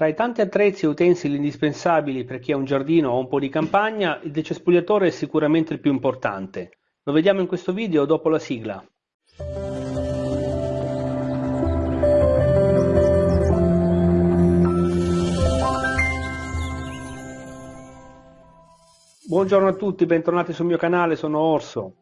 Tra i tanti attrezzi e utensili indispensabili per chi ha un giardino o un po' di campagna, il decespugliatore è sicuramente il più importante. Lo vediamo in questo video dopo la sigla. Buongiorno a tutti, bentornati sul mio canale, sono Orso.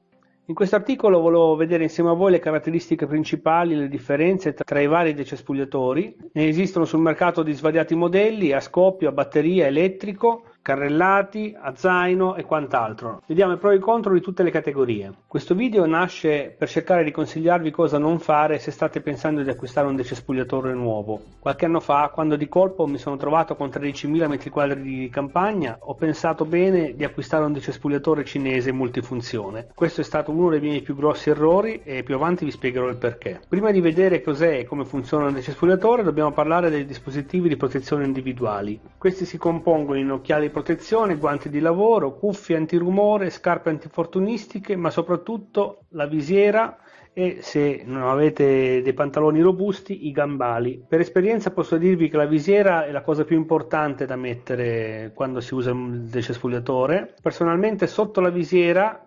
In questo articolo volevo vedere insieme a voi le caratteristiche principali le differenze tra i vari decespugliatori. Ne esistono sul mercato di svariati modelli, a scoppio, a batteria, elettrico, carrellati, a zaino e quant'altro. Vediamo i pro e i contro di tutte le categorie. Questo video nasce per cercare di consigliarvi cosa non fare se state pensando di acquistare un decespugliatore nuovo. Qualche anno fa, quando di colpo mi sono trovato con 13.000 m2 di campagna, ho pensato bene di acquistare un decespugliatore cinese multifunzione. Questo è stato uno dei miei più grossi errori e più avanti vi spiegherò il perché. Prima di vedere cos'è e come funziona un decespugliatore dobbiamo parlare dei dispositivi di protezione individuali. Questi si compongono in occhiali protezione, guanti di lavoro, cuffie antirumore, scarpe antifortunistiche, ma soprattutto la visiera e se non avete dei pantaloni robusti i gambali. Per esperienza posso dirvi che la visiera è la cosa più importante da mettere quando si usa il decespugliatore. Personalmente sotto la visiera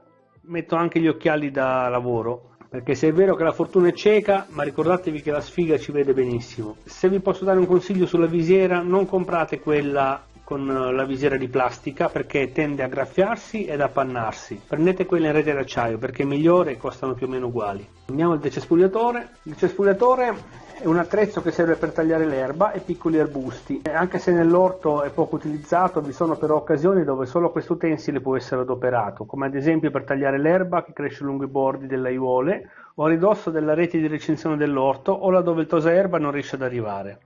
metto anche gli occhiali da lavoro perché se è vero che la fortuna è cieca, ma ricordatevi che la sfiga ci vede benissimo. Se vi posso dare un consiglio sulla visiera, non comprate quella con eh, la visiera di plastica perché tende a graffiarsi ed appannarsi. Prendete quella in rete d'acciaio perché è migliore e costano più o meno uguali. Andiamo al decespugliatore. Il decespugliatore è un attrezzo che serve per tagliare l'erba e piccoli arbusti. Anche se nell'orto è poco utilizzato, vi sono però occasioni dove solo questo utensile può essere adoperato, come ad esempio per tagliare l'erba che cresce lungo i bordi delle aiuole o a ridosso della rete di recinzione dell'orto o laddove il tosaerba non riesce ad arrivare.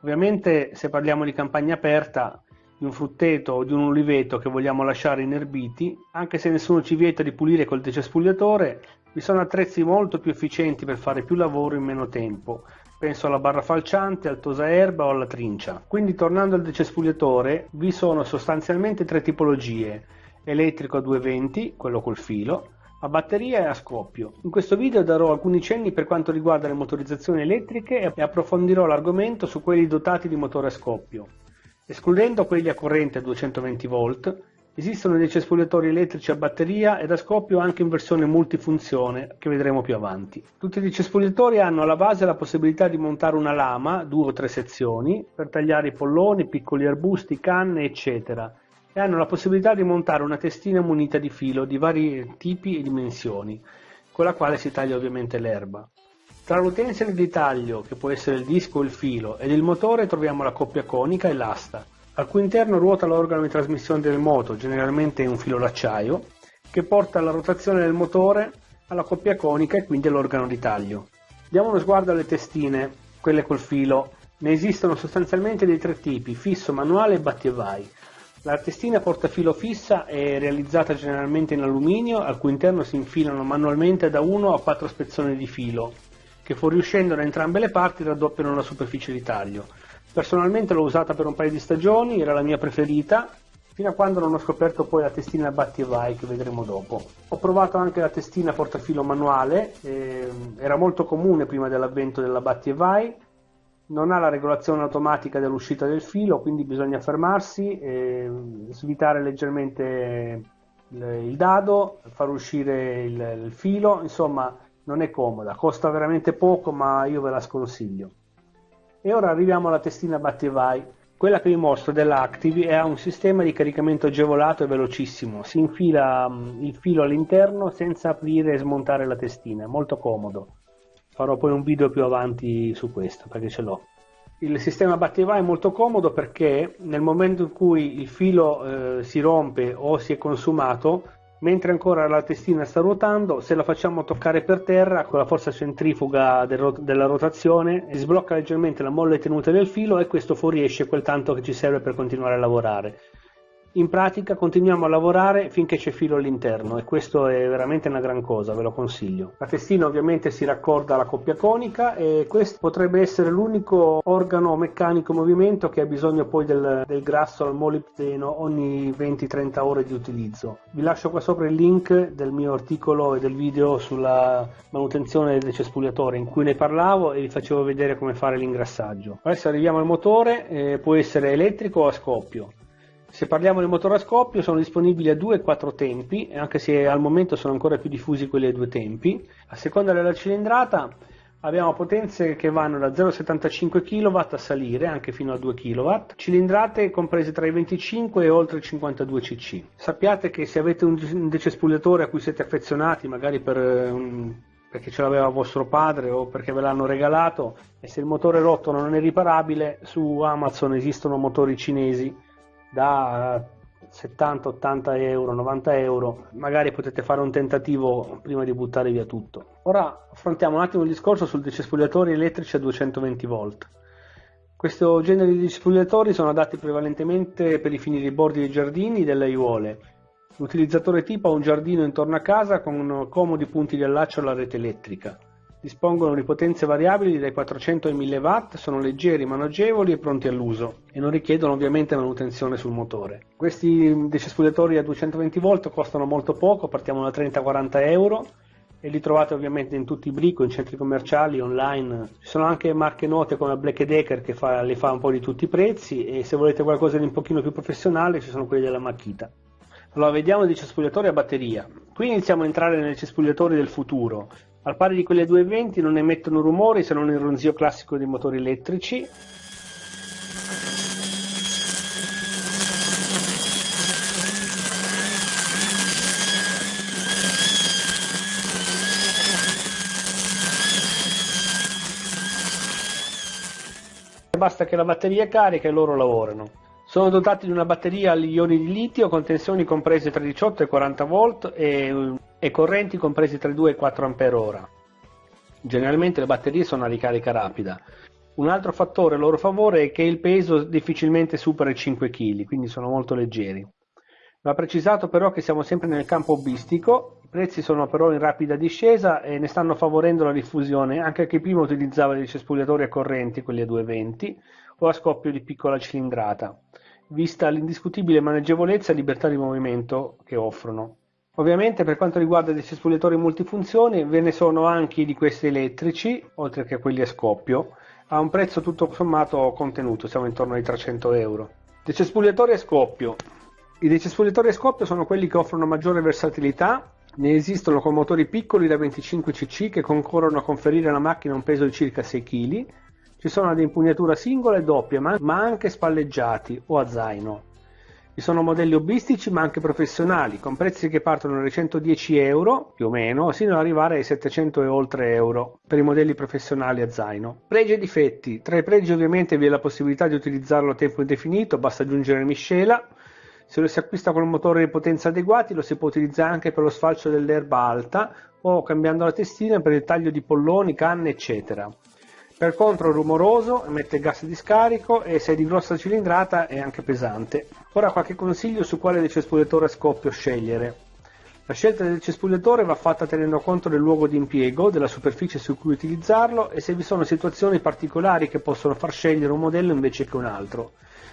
Ovviamente se parliamo di campagna aperta di un frutteto o di un uliveto che vogliamo lasciare inerbiti, anche se nessuno ci vieta di pulire col decespugliatore, vi sono attrezzi molto più efficienti per fare più lavoro in meno tempo. Penso alla barra falciante, al tosaerba o alla trincia. Quindi tornando al decespugliatore, vi sono sostanzialmente tre tipologie. Elettrico a 220, quello col filo, a batteria e a scoppio. In questo video darò alcuni cenni per quanto riguarda le motorizzazioni elettriche e approfondirò l'argomento su quelli dotati di motore a scoppio. Escludendo quelli a corrente a 220 V, esistono dei cespugliatori elettrici a batteria ed a scoppio anche in versione multifunzione, che vedremo più avanti. Tutti i cespugliatori hanno alla base la possibilità di montare una lama, due o tre sezioni, per tagliare i polloni, piccoli arbusti, canne, eccetera, e hanno la possibilità di montare una testina munita di filo di vari tipi e dimensioni, con la quale si taglia ovviamente l'erba. Tra l'utensile di taglio, che può essere il disco o il filo, ed il motore troviamo la coppia conica e l'asta, al cui interno ruota l'organo di trasmissione del moto, generalmente un filo d'acciaio, che porta la rotazione del motore alla coppia conica e quindi all'organo di taglio. Diamo uno sguardo alle testine, quelle col filo. Ne esistono sostanzialmente dei tre tipi, fisso, manuale e batti e vai. La testina portafilo fissa è realizzata generalmente in alluminio, al cui interno si infilano manualmente da 1 a 4 spezzoni di filo, che fuoriuscendo da entrambe le parti raddoppiano la superficie di taglio. Personalmente l'ho usata per un paio di stagioni, era la mia preferita, fino a quando non ho scoperto poi la testina batti e vai che vedremo dopo. Ho provato anche la testina portafilo manuale, eh, era molto comune prima dell'avvento della batti e vai, non ha la regolazione automatica dell'uscita del filo, quindi bisogna fermarsi, eh, svitare leggermente il, il, dado, far uscire il, il filo, insomma non è comoda, costa veramente poco ma io ve la sconsiglio. E ora arriviamo alla testina batti e vai. Quella che vi mostro dell'Active ha un sistema di caricamento agevolato e velocissimo, si infila mm, il filo all'interno senza aprire e smontare la testina, è molto comodo. Farò poi un video più avanti su questo perché ce l'ho. Il sistema batti e vai è molto comodo perché nel momento in cui il filo eh, si rompe o si è consumato Mentre ancora la testina sta ruotando, se la facciamo toccare per terra con la forza centrifuga del rot- della rotazione, sblocca leggermente la molle tenuta del filo e questo fuoriesce quel tanto che ci serve per continuare a lavorare. In pratica continuiamo a lavorare finché c'è filo all'interno e questo è veramente una gran cosa, ve lo consiglio. La testina ovviamente si raccorda alla coppia conica e questo potrebbe essere l'unico organo meccanico in movimento che ha bisogno poi del, del grasso al molibdeno ogni 20-30 ore di utilizzo. Vi lascio qua sopra il link del mio articolo e del video sulla manutenzione del cespugliatore in cui ne parlavo e vi facevo vedere come fare l'ingrassaggio. Adesso arriviamo al motore, eh, può essere elettrico o a scoppio. Se parliamo di motore a scoppio sono disponibili a 2 e 4 tempi, anche se al momento sono ancora più diffusi quelli a due tempi. A seconda della cilindrata abbiamo potenze che vanno da 0,75 kW a salire anche fino a 2 kW, cilindrate comprese tra i 25 e oltre i 52 cc. Sappiate che se avete un decespugliatore a cui siete affezionati, magari per un perché ce l'aveva vostro padre o perché ve l'hanno regalato e se il motore rotto non è riparabile su Amazon esistono motori cinesi da 70, 80 euro, 90 euro, magari potete fare un tentativo prima di buttare via tutto. Ora affrontiamo un attimo il discorso sul decespugliatori elettrici a 220 volt. Questo genere di decespugliatori sono adatti prevalentemente per i fini dei bordi dei giardini e delle aiuole. L'utilizzatore tipo ha un giardino intorno a casa con comodi punti di allaccio alla rete elettrica. Dispongono di potenze variabili dai 400 ai 1000 watt, sono leggeri, maneggevoli e pronti all'uso e non richiedono ovviamente manutenzione sul motore. Questi decespugliatori a 220 volt costano molto poco, partiamo da 30-40 euro e li trovate ovviamente in tutti i brico, in centri commerciali, online. Ci sono anche marche note come Black Decker che fa, le fa un po' di tutti i prezzi e se volete qualcosa di un pochino più professionale ci sono quelli della Makita. Allora vediamo dei cespugliatori a batteria. Qui iniziamo a entrare nei cespugliatori del futuro. Al pari di quelle 220 non emettono rumori se non il ronzio classico dei motori elettrici. Basta che la batteria carica e loro lavorano. Sono dotati di una batteria agli ioni di litio con tensioni comprese tra 18 e 40 volt e, e correnti comprese tra 2 e 4 Ah. Generalmente le batterie sono a ricarica rapida. Un altro fattore a loro favore è che il peso difficilmente supera i 5 kg, quindi sono molto leggeri. Va precisato però che siamo sempre nel campo hobbistico, i prezzi sono però in rapida discesa e ne stanno favorendo la diffusione anche chi prima utilizzava dei cespugliatori a correnti, quelli a 220, o a scoppio di piccola cilindrata, vista l'indiscutibile maneggevolezza e libertà di movimento che offrono. Ovviamente per quanto riguarda i cespugliatori multifunzioni ve ne sono anche di questi elettrici, oltre che quelli a scoppio, a un prezzo tutto sommato contenuto, siamo intorno ai 300 euro. Decespugliatori a scoppio. I decespugliatori a scoppio sono quelli che offrono maggiore versatilità, ne esistono con motori piccoli da 25 cc che concorrono a conferire alla macchina un peso di circa 6 kg, ci sono ad impugnatura singola e doppia, ma anche spalleggiati o a zaino. Ci sono modelli hobbistici ma anche professionali, con prezzi che partono dai 110 euro, più o meno, sino ad arrivare ai 700 e oltre euro per i modelli professionali a zaino. Pregi e difetti. Tra i pregi ovviamente vi è la possibilità di utilizzarlo a tempo indefinito, basta aggiungere miscela. Se lo si acquista con un motore di potenza adeguati lo si può utilizzare anche per lo sfalcio dell'erba alta o cambiando la testina per il taglio di polloni, canne eccetera. Per contro è rumoroso, emette gas di scarico e se è di grossa cilindrata è anche pesante. Ora qualche consiglio su quale decespugliatore a scoppio scegliere. La scelta del cespugliatore va fatta tenendo conto del luogo di impiego, della superficie su cui utilizzarlo e se vi sono situazioni particolari che possono far scegliere un modello invece che un altro.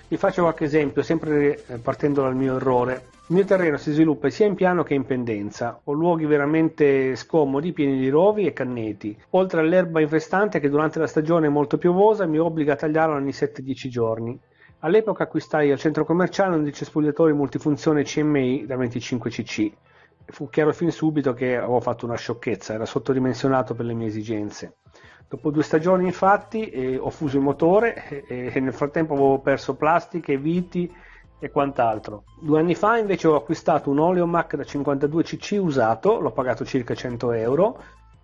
Vi faccio qualche esempio, sempre eh, partendo dal mio errore. Il mio terreno si sviluppa sia in piano che in pendenza. Ho luoghi veramente scomodi, pieni di rovi e canneti, oltre all'erba infestante che durante la stagione molto piovosa mi obbliga a tagliarla ogni 7-10 giorni. All'epoca acquistai al centro commerciale un decespugliatore multifunzione CMI da 25 cc. Fu chiaro fin subito che avevo fatto una sciocchezza, era sottodimensionato per le mie esigenze. Dopo due stagioni infatti eh, ho fuso il motore e, e nel frattempo avevo perso plastiche, viti e quant'altro. Due anni fa invece ho acquistato un Oleomac da 52 cc usato, l'ho pagato circa 100 euro,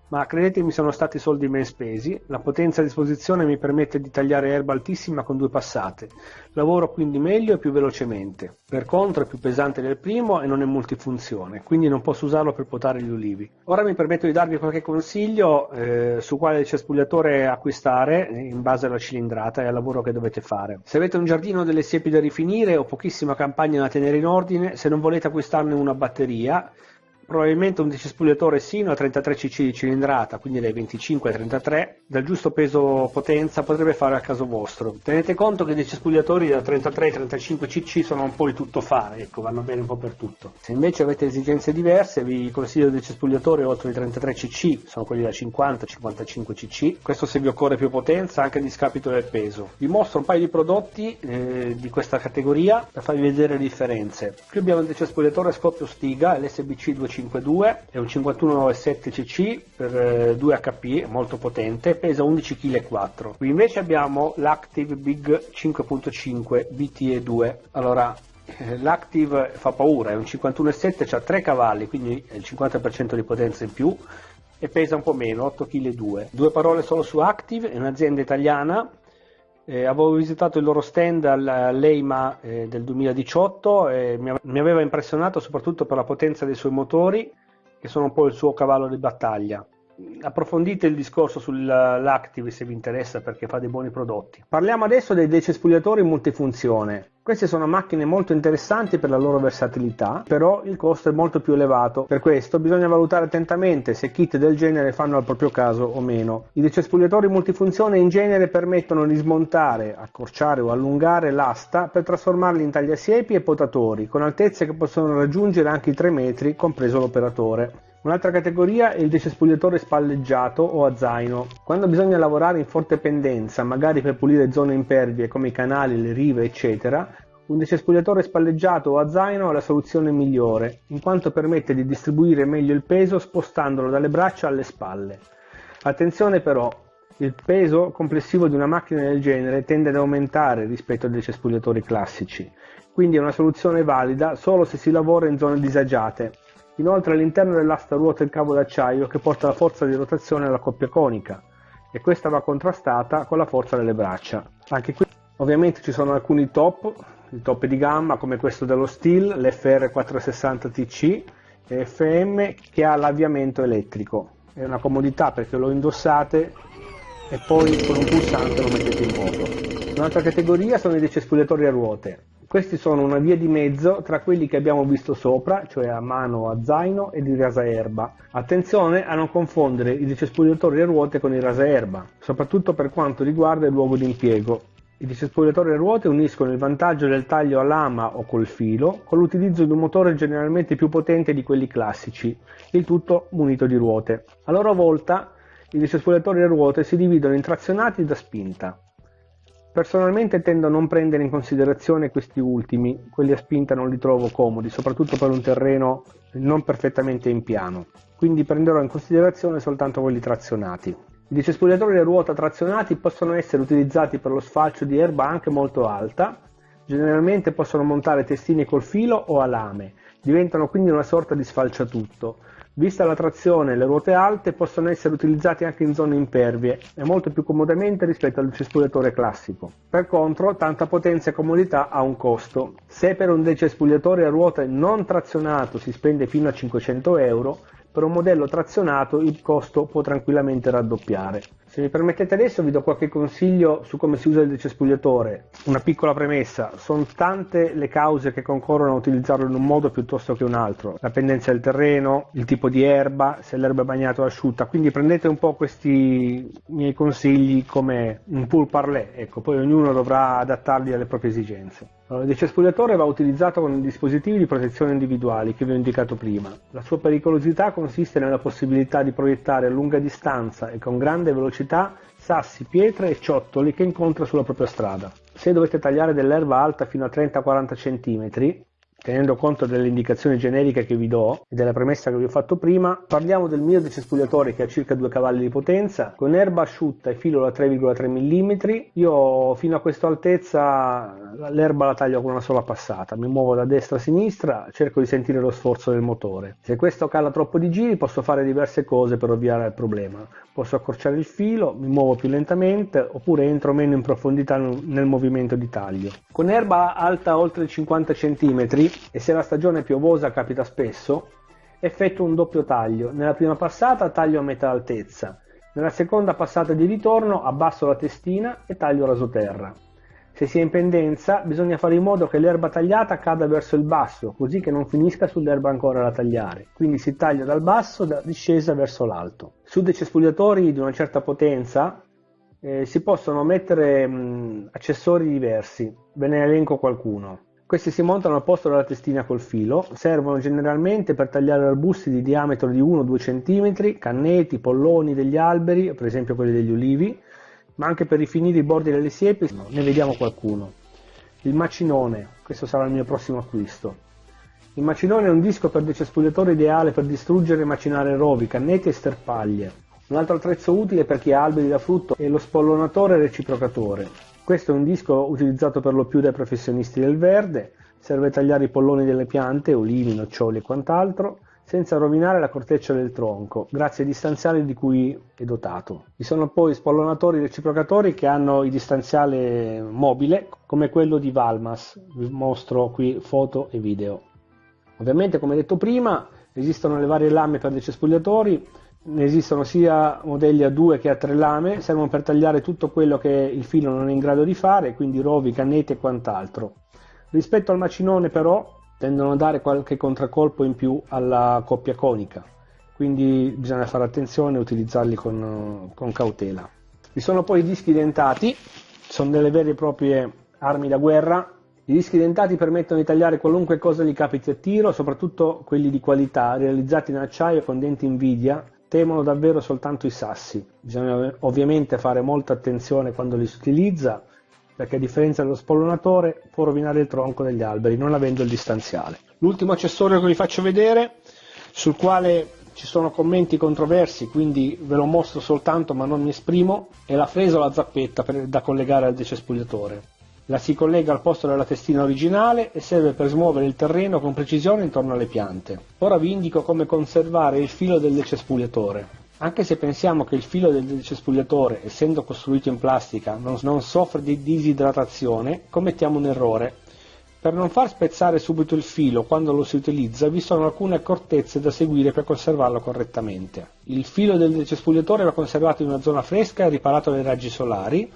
ma credetemi sono stati soldi ben spesi, la potenza a disposizione mi permette di tagliare erba altissima con due passate, lavoro quindi meglio e più velocemente, per contro è più pesante del primo e non è multifunzione, quindi non posso usarlo per potare gli ulivi. Ora mi permetto di darvi qualche consiglio eh, su quale cespugliatore acquistare in base alla cilindrata e al lavoro che dovete fare. Se avete un giardino delle siepi da rifinire o pochissima campagna da tenere in ordine, se non volete acquistarne una batteria, probabilmente un decespugliatore sino a 33 cc di cilindrata, quindi dai 25 ai 33, dal giusto peso potenza potrebbe fare a caso vostro. Tenete conto che i decespugliatori da 33 ai 35 cc sono un po' di tutto fare, ecco, vanno bene un po' per tutto. Se invece avete esigenze diverse, vi consiglio il decespulliatore oltre i 33 cc, sono quelli da 50-55 cc, questo se vi occorre più potenza anche a discapito del peso. Vi mostro un paio di prodotti eh, di questa categoria per farvi vedere le differenze. Qui abbiamo il decespugliatore scoppio Stiga, l'SBC 250 5.2 è un 5197 cc per 2 eh, HP, molto potente, pesa 11,4 kg. Qui invece abbiamo l'Active Big 5.5 BTE2. Allora, eh, l'Active fa paura, è un 51,7, ha 3 cavalli, quindi è il 50% di potenza in più e pesa un po' meno, 8,2 kg. Due parole solo su Active, è un'azienda italiana eh, avevo visitato il loro stand all'EIMA eh, del 2018 e mi, mi aveva impressionato soprattutto per la potenza dei suoi motori, che sono un po' il suo cavallo di battaglia approfondite il discorso sull'Active se vi interessa perché fa dei buoni prodotti. Parliamo adesso dei decespugliatori multifunzione. Queste sono macchine molto interessanti per la loro versatilità, però il costo è molto più elevato. Per questo bisogna valutare attentamente se kit del genere fanno al proprio caso o meno. I decespugliatori multifunzione in genere permettono di smontare, accorciare o allungare l'asta per trasformarli in tagliasiepi e potatori, con altezze che possono raggiungere anche i 3 metri, compreso l'operatore. Un'altra categoria è il decespugliatore spalleggiato o a zaino. Quando bisogna lavorare in forte pendenza, magari per pulire zone impervie come i canali, le rive, eccetera, un decespugliatore spalleggiato o a zaino è la soluzione migliore, in quanto permette di distribuire meglio il peso spostandolo dalle braccia alle spalle. Attenzione però, il peso complessivo di una macchina del genere tende ad aumentare rispetto ai decespugliatori classici, quindi è una soluzione valida solo se si lavora in zone disagiate Inoltre all'interno dell'asta ruota il cavo d'acciaio che porta la forza di rotazione alla coppia conica e questa va contrastata con la forza delle braccia. Anche qui ovviamente ci sono alcuni top, i top di gamma come questo dello Steel, l'FR 460 TC e FM che ha l'avviamento elettrico. È una comodità perché lo indossate e poi con un pulsante lo mettete in moto. Un'altra categoria sono i decespugliatori a ruote. Questi sono una via di mezzo tra quelli che abbiamo visto sopra, cioè a mano a zaino ed i rasaerba. Attenzione a non confondere i decespugliatori a ruote con i rasaerba, soprattutto per quanto riguarda il luogo di impiego. I decespugliatori a ruote uniscono il vantaggio del taglio a lama o col filo con l'utilizzo di un motore generalmente più potente di quelli classici, il tutto munito di ruote. A loro volta i decespugliatori a ruote si dividono in trazionati da spinta. Personalmente tendo a non prendere in considerazione questi ultimi, quelli a spinta non li trovo comodi, soprattutto per un terreno non perfettamente in piano, quindi prenderò in considerazione soltanto quelli trazionati. I decespugliatori a ruota trazionati possono essere utilizzati per lo sfalcio di erba anche molto alta, generalmente possono montare testine col filo o a lame, diventano quindi una sorta di sfalciatutto, Vista la trazione le ruote alte possono essere utilizzati anche in zone impervie e molto più comodamente rispetto al cespugliatore classico. Per contro, tanta potenza e comodità ha un costo. Se per un decespugliatore a ruote non trazionato si spende fino a 500 euro, per un modello trazionato il costo può tranquillamente raddoppiare. Se mi permettete adesso vi do qualche consiglio su come si usa il decespugliatore. Una piccola premessa, sono tante le cause che concorrono a utilizzarlo in un modo piuttosto che un altro. La pendenza del terreno, il tipo di erba, se l'erba è bagnata o asciutta, quindi prendete un po' questi miei consigli come un pool parlé, ecco, poi ognuno dovrà adattarli alle proprie esigenze. Il decespugliatore va utilizzato con dispositivi di protezione individuali che vi ho indicato prima. La sua pericolosità consiste nella possibilità di proiettare a lunga distanza e con grande velocità sassi, pietre e ciottoli che incontra sulla propria strada. Se dovete tagliare dell'erba alta fino a 30-40 cm, tenendo conto delle indicazioni generiche che vi do e della premessa che vi ho fatto prima, parliamo del mio decespugliatore che ha circa 2 cavalli di potenza, con erba asciutta e filo da 3,3 mm. Io fino a questa altezza l'erba la taglio con una sola passata, mi muovo da destra a sinistra, cerco di sentire lo sforzo del motore. Se questo cala troppo di giri posso fare diverse cose per ovviare al problema. Posso accorciare il filo, mi muovo più lentamente oppure entro meno in profondità nel movimento di taglio. Con erba alta oltre 50 cm e se la stagione piovosa capita spesso, effettuo un doppio taglio. Nella prima passata taglio a metà altezza, nella seconda passata di ritorno abbasso la testina e taglio rasoterra. Se si è in pendenza bisogna fare in modo che l'erba tagliata cada verso il basso, così che non finisca sull'erba ancora da tagliare. Quindi si taglia dal basso da discesa verso l'alto. Su dei cespugliatori di una certa potenza eh, si possono mettere mh, accessori diversi, ve ne elenco qualcuno. Questi si montano al posto della testina col filo, servono generalmente per tagliare arbusti di diametro di 1-2 cm, canneti, polloni degli alberi, per esempio quelli degli ulivi, ma anche per rifinire i bordi delle siepi, ne vediamo qualcuno. Il macinone, questo sarà il mio prossimo acquisto. Il macinone è un disco per decespugliatore ideale per distruggere e macinare rovi, canneti e sterpaglie. Un altro attrezzo utile per chi ha alberi da frutto è lo spollonatore reciprocatore. Questo è un disco utilizzato per lo più dai professionisti del verde, serve a tagliare i polloni delle piante, olivi, noccioli e quant'altro, senza rovinare la corteccia del tronco, grazie ai distanziali di cui è dotato. Vi sono poi spollonatori reciprocatori che hanno il distanziale mobile, come quello di Valmas, vi mostro qui foto e video. Ovviamente, come detto prima, esistono le varie lame per dei cespugliatori, ne esistono sia modelli a due che a tre lame, servono per tagliare tutto quello che il filo non è in grado di fare, quindi rovi, canneti e quant'altro. Rispetto al macinone però tendono a dare qualche contraccolpo in più alla coppia conica, quindi bisogna fare attenzione e utilizzarli con, con cautela. Vi sono poi i dischi dentati, sono delle vere e proprie armi da guerra, i dischi dentati permettono di tagliare qualunque cosa gli capiti a tiro, soprattutto quelli di qualità, realizzati in acciaio con denti Nvidia, temono davvero soltanto i sassi. Bisogna ovviamente fare molta attenzione quando li si utilizza, perché a differenza dello spollonatore può rovinare il tronco degli alberi non avendo il distanziale. L'ultimo accessorio che vi faccio vedere, sul quale ci sono commenti controversi, quindi ve lo mostro soltanto ma non mi esprimo, è la fresa o la zappetta per, da collegare al decespugliatore. La si collega al posto della testina originale e serve per smuovere il terreno con precisione intorno alle piante. Ora vi indico come conservare il filo del decespugliatore. Anche se pensiamo che il filo del decespugliatore, essendo costruito in plastica, non, non soffre di disidratazione, commettiamo un errore. Per non far spezzare subito il filo quando lo si utilizza vi sono alcune accortezze da seguire per conservarlo correttamente. Il filo del decespugliatore va conservato in una zona fresca e riparato dai raggi solari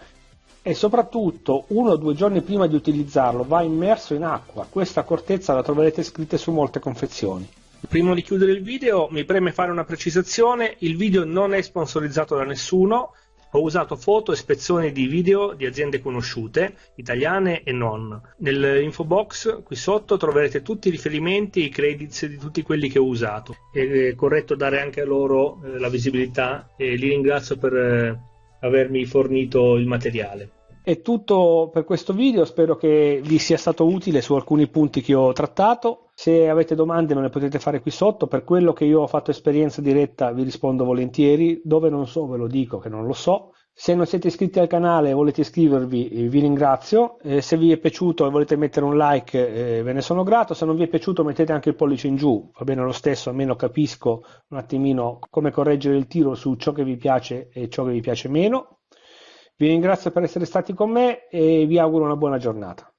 e soprattutto uno o due giorni prima di utilizzarlo va immerso in acqua. Questa accortezza la troverete scritta su molte confezioni. Prima di chiudere il video mi preme fare una precisazione, il video non è sponsorizzato da nessuno, ho usato foto e spezzoni di video di aziende conosciute, italiane e non. Nell'info box qui sotto troverete tutti i riferimenti e i credits di tutti quelli che ho usato. È corretto dare anche a loro eh, la visibilità e li ringrazio per eh, avermi fornito il materiale. È tutto per questo video, spero che vi sia stato utile su alcuni punti che ho trattato. Se avete domande me le potete fare qui sotto, per quello che io ho fatto esperienza diretta vi rispondo volentieri, dove non so ve lo dico che non lo so. Se non siete iscritti al canale e volete iscrivervi eh, vi ringrazio, eh, se vi è piaciuto e volete mettere un like eh, ve ne sono grato, se non vi è piaciuto mettete anche il pollice in giù, va bene lo stesso, almeno capisco un attimino come correggere il tiro su ciò che vi piace e ciò che vi piace meno. Vi ringrazio per essere stati con me e vi auguro una buona giornata.